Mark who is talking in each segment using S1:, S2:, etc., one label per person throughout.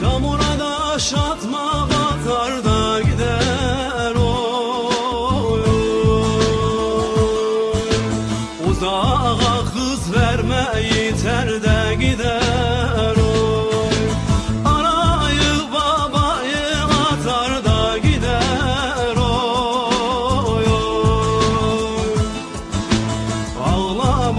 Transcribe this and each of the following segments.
S1: Çamura da aşatma batar da gider oy. Uzağa kız verme yeter de gider oy. Anayı babayı atar da gider oy, oy. Ağla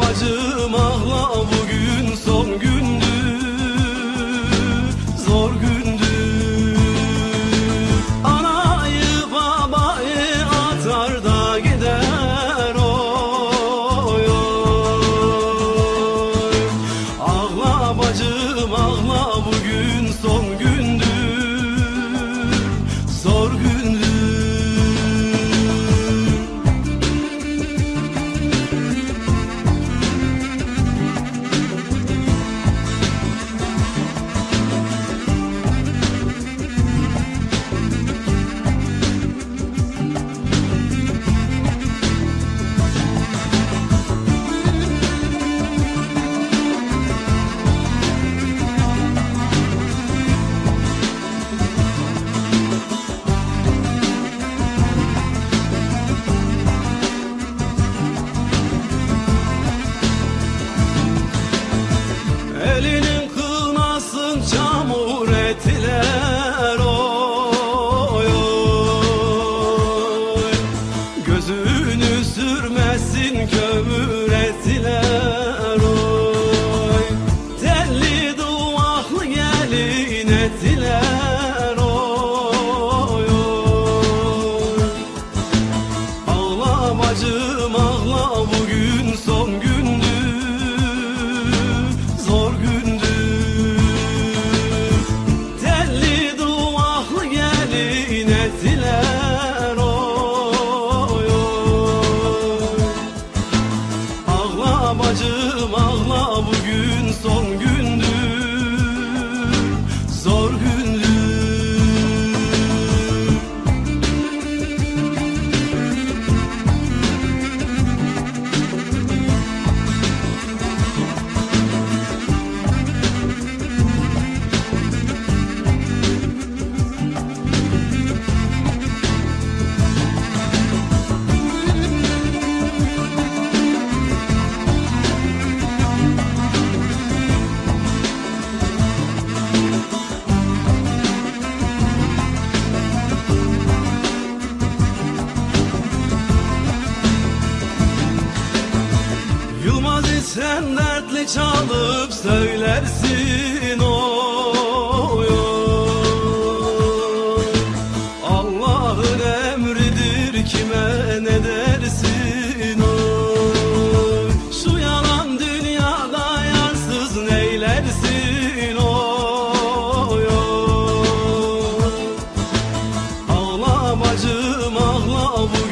S1: ağla bacım ağla bugün son gün. Sen dertli çalıp söylersin oy, oy. Emridir kime ne dersin. Şu yalan dünyada neylersin oy, oy. Ağla bacım ağla bu